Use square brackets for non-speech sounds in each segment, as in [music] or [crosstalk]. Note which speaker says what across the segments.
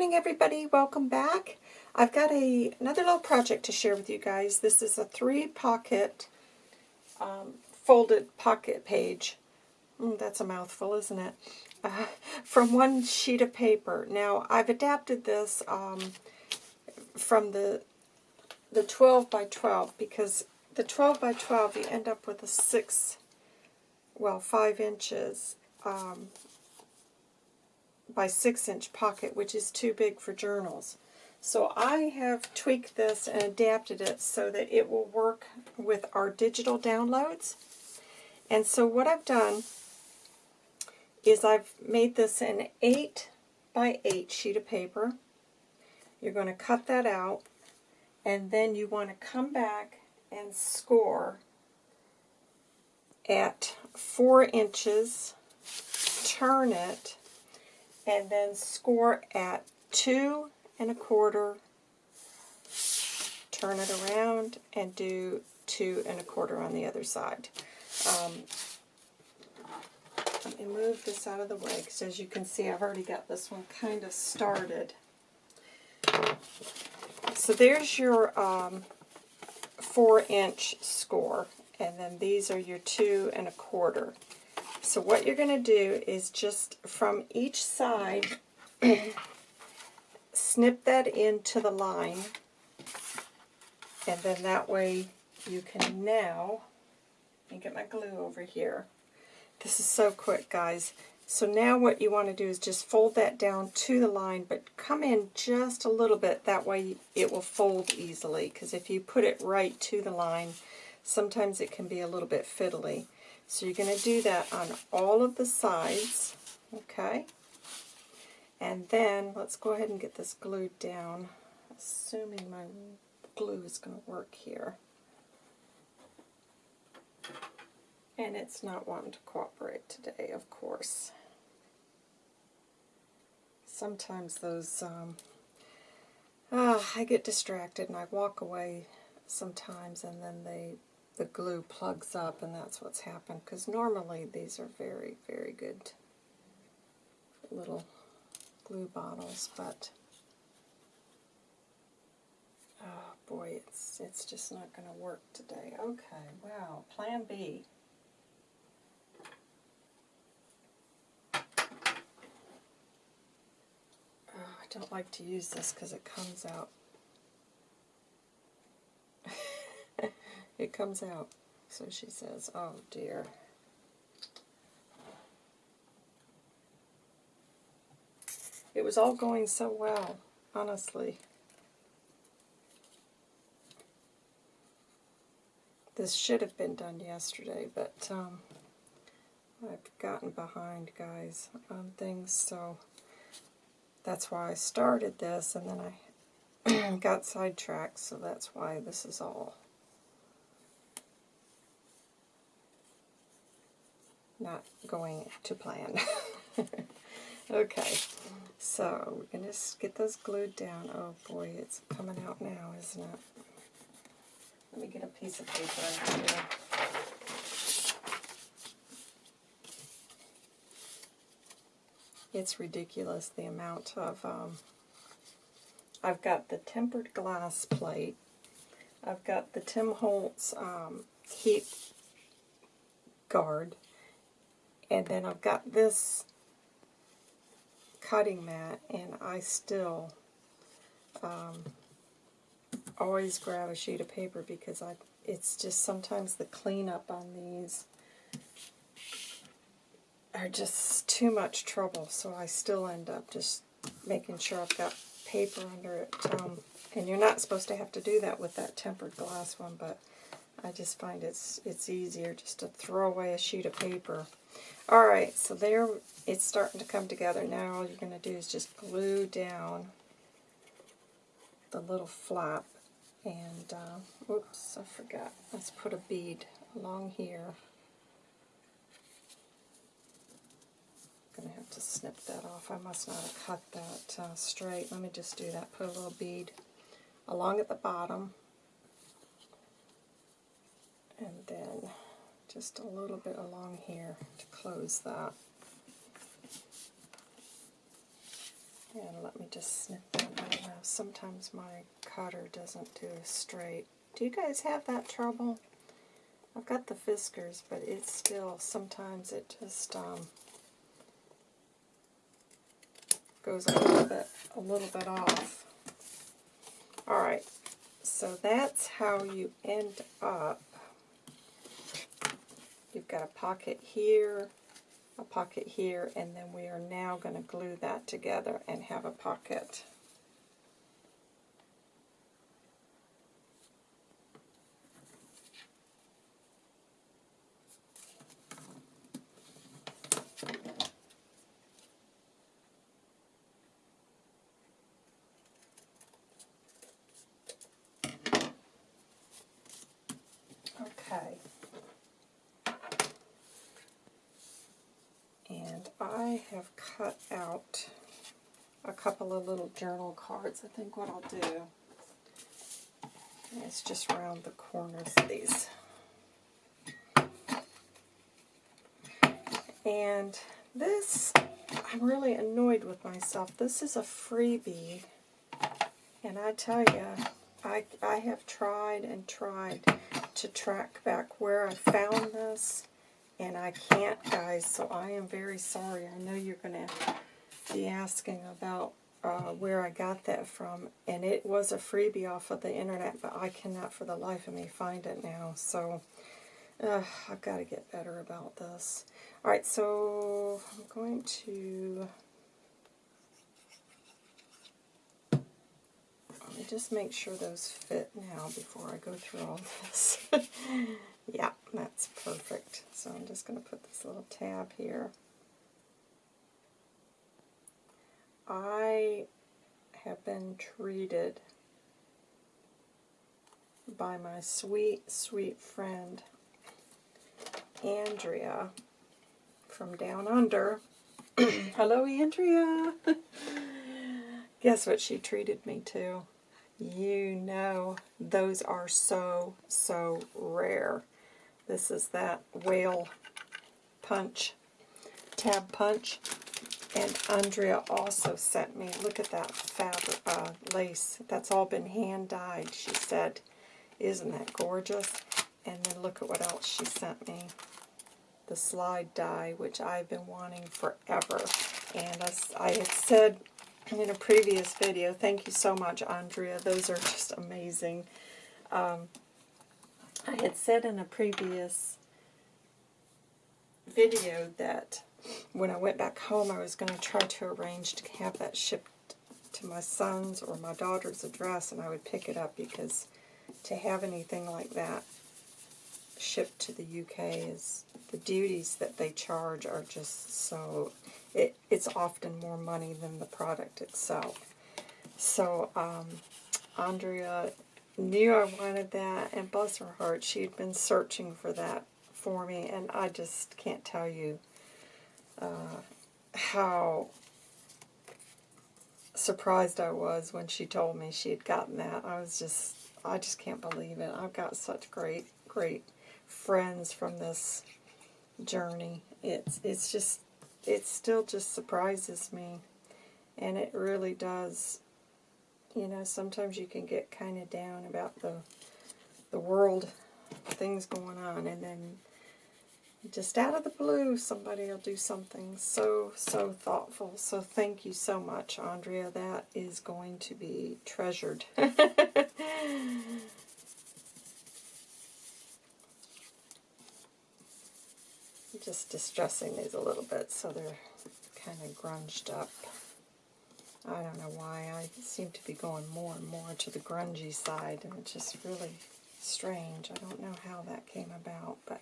Speaker 1: morning everybody, welcome back. I've got a another little project to share with you guys. This is a three pocket um, folded pocket page. Mm, that's a mouthful, isn't it? Uh, [laughs] from one sheet of paper. Now I've adapted this um, from the the 12 by 12 because the 12 by 12 you end up with a 6, well 5 inches um, by 6 inch pocket, which is too big for journals. So I have tweaked this and adapted it so that it will work with our digital downloads. And so what I've done is I've made this an 8 by 8 sheet of paper. You're going to cut that out and then you want to come back and score at 4 inches, turn it, and then score at two and a quarter, turn it around, and do two and a quarter on the other side. Um, let me move this out of the way, because as you can see, I've already got this one kind of started. So there's your um, four inch score, and then these are your two and a quarter. So what you're going to do is just from each side, [clears throat] snip that into the line, and then that way you can now, get my glue over here. This is so quick, guys. So now what you want to do is just fold that down to the line, but come in just a little bit, that way it will fold easily, because if you put it right to the line, sometimes it can be a little bit fiddly. So you're going to do that on all of the sides, okay? And then let's go ahead and get this glued down, assuming my glue is going to work here. And it's not wanting to cooperate today, of course. Sometimes those, um, uh, I get distracted and I walk away sometimes and then they the glue plugs up and that's what's happened because normally these are very very good little glue bottles but oh boy it's it's just not going to work today. Okay wow plan B. Oh, I don't like to use this because it comes out It comes out. So she says, oh dear. It was all going so well, honestly. This should have been done yesterday, but um, I've gotten behind, guys, on things, so that's why I started this, and then I [clears throat] got sidetracked, so that's why this is all not going to plan. [laughs] okay, so we're going to get those glued down. Oh boy, it's coming out now, isn't it? Let me get a piece of paper here. It's ridiculous the amount of, um, I've got the tempered glass plate. I've got the Tim Holtz um, heat guard. And then I've got this cutting mat, and I still um, always grab a sheet of paper because I it's just sometimes the cleanup on these are just too much trouble, so I still end up just making sure I've got paper under it. Um, and you're not supposed to have to do that with that tempered glass one, but I just find it's it's easier just to throw away a sheet of paper Alright, so there it's starting to come together. Now all you're going to do is just glue down the little flap. And, uh, oops, I forgot. Let's put a bead along here. I'm going to have to snip that off. I must not have cut that uh, straight. Let me just do that. Put a little bead along at the bottom. And then just a little bit along here to close that. And let me just snip that out now. Sometimes my cutter doesn't do straight. Do you guys have that trouble? I've got the Fiskars, but it's still, sometimes it just um, goes a little bit, a little bit off. Alright, so that's how you end up. Got a pocket here, a pocket here, and then we are now going to glue that together and have a pocket. Okay. And I have cut out a couple of little journal cards. I think what I'll do is just round the corners of these. And this, I'm really annoyed with myself. This is a freebie. And I tell you, I, I have tried and tried to track back where I found this, and I can't, guys, so I am very sorry. I know you're going to be asking about uh, where I got that from, and it was a freebie off of the internet, but I cannot for the life of me find it now, so uh, I've got to get better about this. Alright, so I'm going to Let me just make sure those fit now before I go through all this. [laughs] yeah, that's perfect. So I'm just going to put this little tab here. I have been treated by my sweet, sweet friend Andrea from down under. [clears throat] Hello, Andrea. [laughs] Guess what she treated me to? You know, those are so, so rare. This is that whale punch, tab punch. And Andrea also sent me, look at that fabric, uh, lace. That's all been hand-dyed, she said. Isn't that gorgeous? And then look at what else she sent me. The slide die, which I've been wanting forever. And as I had said in a previous video. Thank you so much, Andrea. Those are just amazing. Um, I had said in a previous video that when I went back home, I was going to try to arrange to have that shipped to my son's or my daughter's address, and I would pick it up because to have anything like that shipped to the UK is the duties that they charge are just so it, it's often more money than the product itself. So um, Andrea knew I wanted that, and bless her heart, she had been searching for that for me, and I just can't tell you uh, how surprised I was when she told me she had gotten that. I was just, I just can't believe it. I've got such great, great friends from this journey. It's, it's just it still just surprises me. And it really does. You know, sometimes you can get kind of down about the the world, things going on, and then just out of the blue, somebody will do something so, so thoughtful. So thank you so much, Andrea. That is going to be treasured. [laughs] just distressing these a little bit so they're kind of grunged up. I don't know why. I seem to be going more and more to the grungy side, and it's just really strange. I don't know how that came about, but...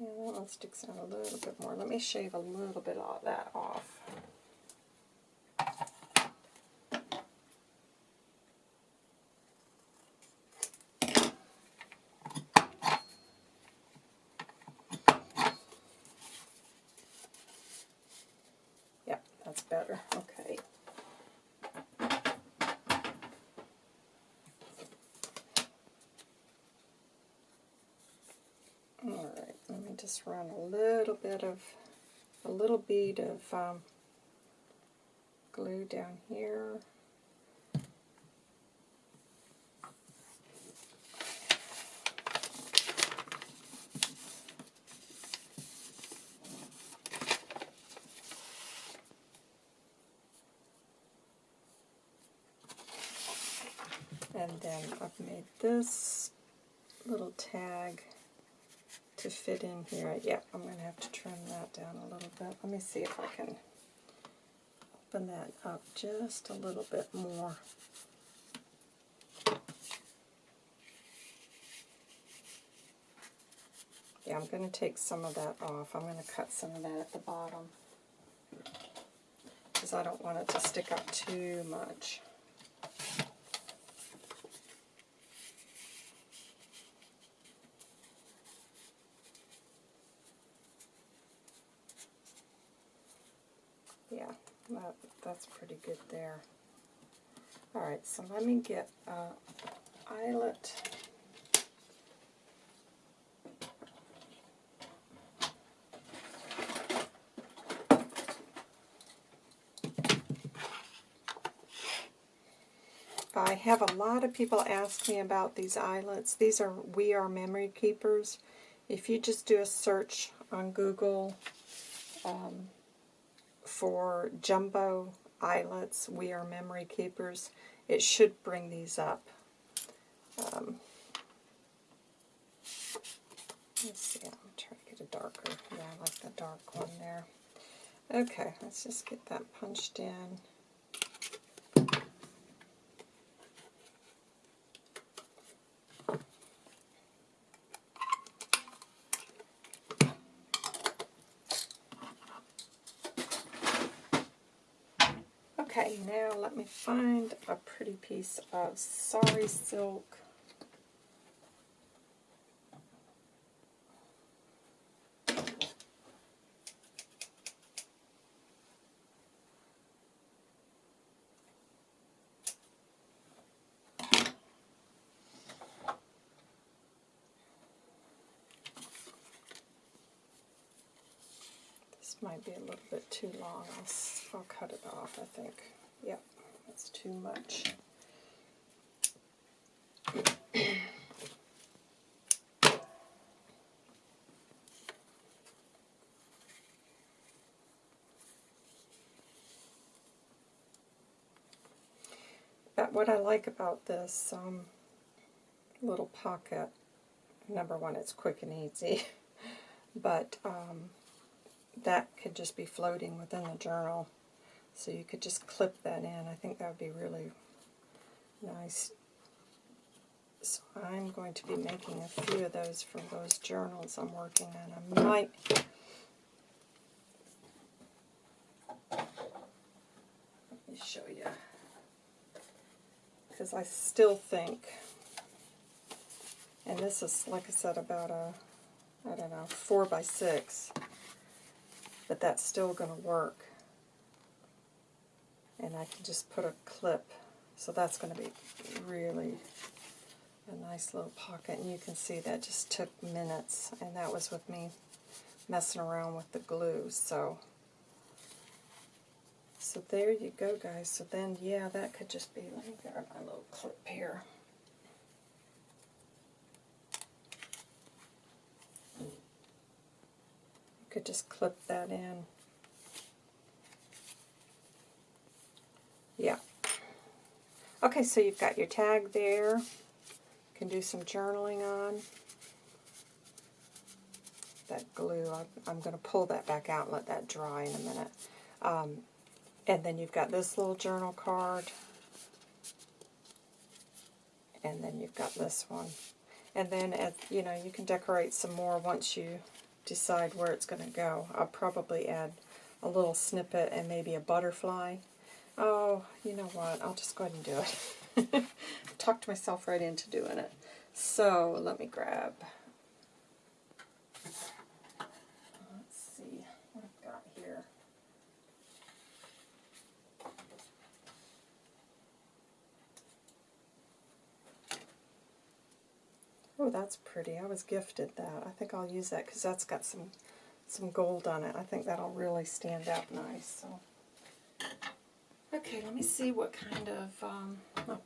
Speaker 1: Yeah, that one sticks out a little bit more. Let me shave a little bit of that off. better. Okay. Alright, let me just run a little bit of, a little bead of um, glue down here. And then I've made this little tag to fit in here. Yep, I'm going to have to trim that down a little bit. Let me see if I can open that up just a little bit more. Yeah, I'm going to take some of that off. I'm going to cut some of that at the bottom because I don't want it to stick up too much. Yeah, that, that's pretty good there. Alright, so let me get uh, eyelet. I have a lot of people ask me about these eyelets. These are We R Memory Keepers. If you just do a search on Google um, for jumbo eyelets, We R Memory Keepers, it should bring these up. Um, let's see, I'm trying to get a darker. Yeah, I like the dark one there. Okay, let's just get that punched in. Okay, now let me find a pretty piece of sari silk. This might be a little bit too long. I'll, I'll cut it off, I think. Yep, that's too much. But what I like about this um, little pocket, number one, it's quick and easy, [laughs] but um, that could just be floating within the journal. So you could just clip that in. I think that would be really nice. So I'm going to be making a few of those for those journals I'm working on. I might... Let me show you. Because I still think, and this is, like I said, about a, I don't know, 4 by 6 but that's still going to work. And I can just put a clip, so that's going to be really a nice little pocket. And you can see that just took minutes, and that was with me messing around with the glue. So, so there you go, guys. So then, yeah, that could just be, let me grab my little clip here. You could just clip that in. Yeah. Okay, so you've got your tag there. You can do some journaling on. That glue, I'm, I'm going to pull that back out and let that dry in a minute. Um, and then you've got this little journal card. And then you've got this one. And then, at, you know, you can decorate some more once you decide where it's going to go. I'll probably add a little snippet and maybe a butterfly. Oh, you know what? I'll just go ahead and do it. [laughs] Talked myself right into doing it. So let me grab. Let's see what I've got here. Oh, that's pretty. I was gifted that. I think I'll use that because that's got some some gold on it. I think that'll really stand out nice. So, Okay, let me see what kind of... Um,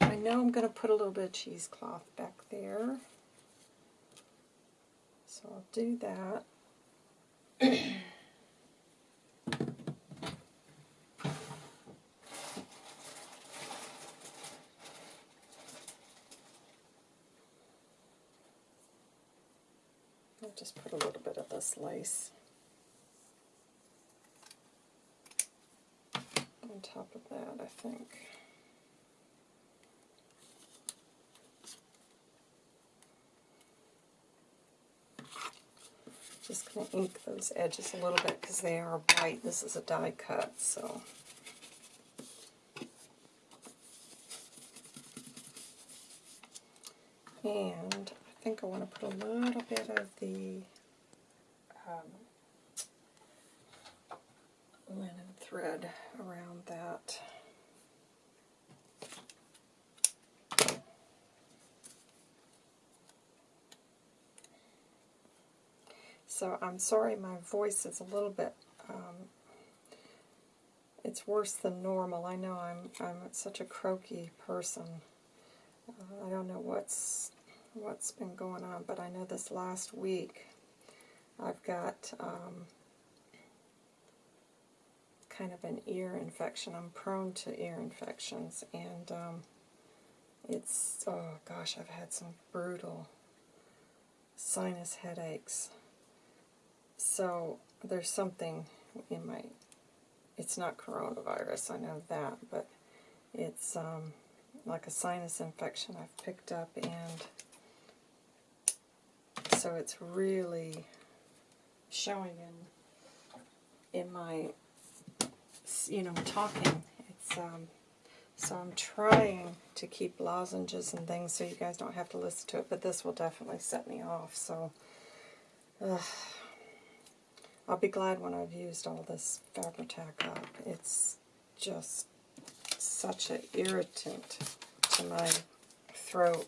Speaker 1: I know I'm going to put a little bit of cheesecloth back there. So I'll do that. I'll just put a little bit of this lace top of that, I think. Just going to ink those edges a little bit because they are white. This is a die cut, so... And I think I want to put a little bit of the um, linen thread around that. So I'm sorry my voice is a little bit, um, it's worse than normal. I know I'm, I'm such a croaky person. Uh, I don't know what's what's been going on, but I know this last week I've got um, kind of an ear infection. I'm prone to ear infections, and um, it's, oh gosh, I've had some brutal sinus headaches. So there's something in my, it's not coronavirus, I know that, but it's um, like a sinus infection I've picked up, and so it's really showing in in my you know talking. It's um, so I'm trying to keep lozenges and things so you guys don't have to listen to it, but this will definitely set me off. So uh, I'll be glad when I've used all this Fabri-Tac up. It's just such an irritant to my throat.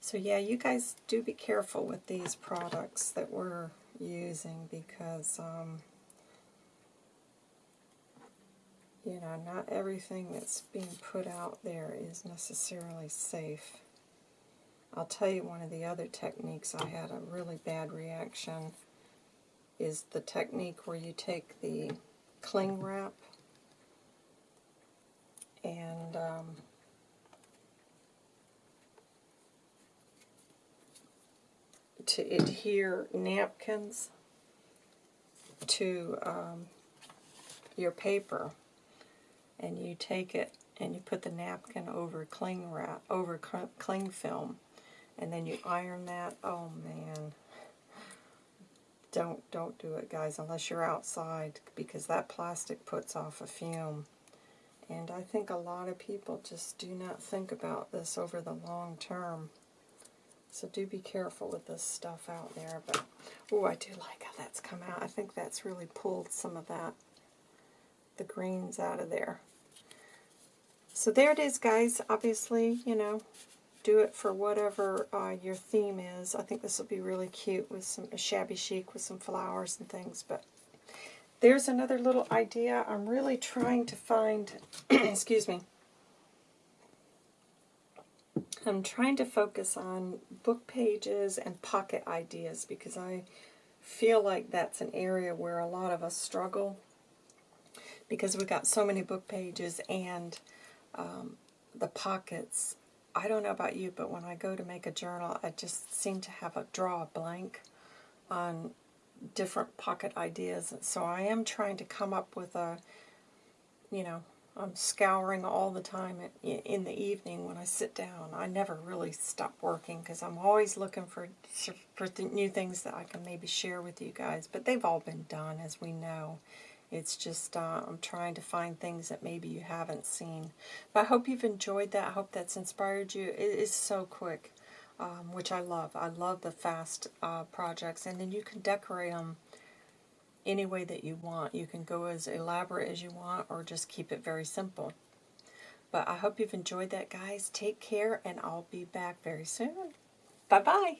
Speaker 1: So yeah, you guys do be careful with these products that we're using because, um, you know, not everything that's being put out there is necessarily safe. I'll tell you one of the other techniques I had a really bad reaction is the technique where you take the cling wrap and um, to adhere napkins to um, your paper. And you take it and you put the napkin over cling wrap over cling film. And then you iron that. Oh man. Don't don't do it guys unless you're outside because that plastic puts off a fume. And I think a lot of people just do not think about this over the long term so do be careful with this stuff out there. But oh, I do like how that's come out. I think that's really pulled some of that, the greens out of there. So there it is, guys. Obviously, you know, do it for whatever uh, your theme is. I think this will be really cute with some shabby chic with some flowers and things. But there's another little idea. I'm really trying to find, [clears throat] excuse me, I'm trying to focus on book pages and pocket ideas because I feel like that's an area where a lot of us struggle because we've got so many book pages and um, the pockets. I don't know about you, but when I go to make a journal, I just seem to have a draw a blank on different pocket ideas. So I am trying to come up with a, you know, I'm scouring all the time in the evening when I sit down. I never really stop working because I'm always looking for, for new things that I can maybe share with you guys. But they've all been done, as we know. It's just uh, I'm trying to find things that maybe you haven't seen. But I hope you've enjoyed that. I hope that's inspired you. It is so quick, um, which I love. I love the fast uh, projects. And then you can decorate them any way that you want. You can go as elaborate as you want or just keep it very simple. But I hope you've enjoyed that, guys. Take care, and I'll be back very soon. Bye-bye.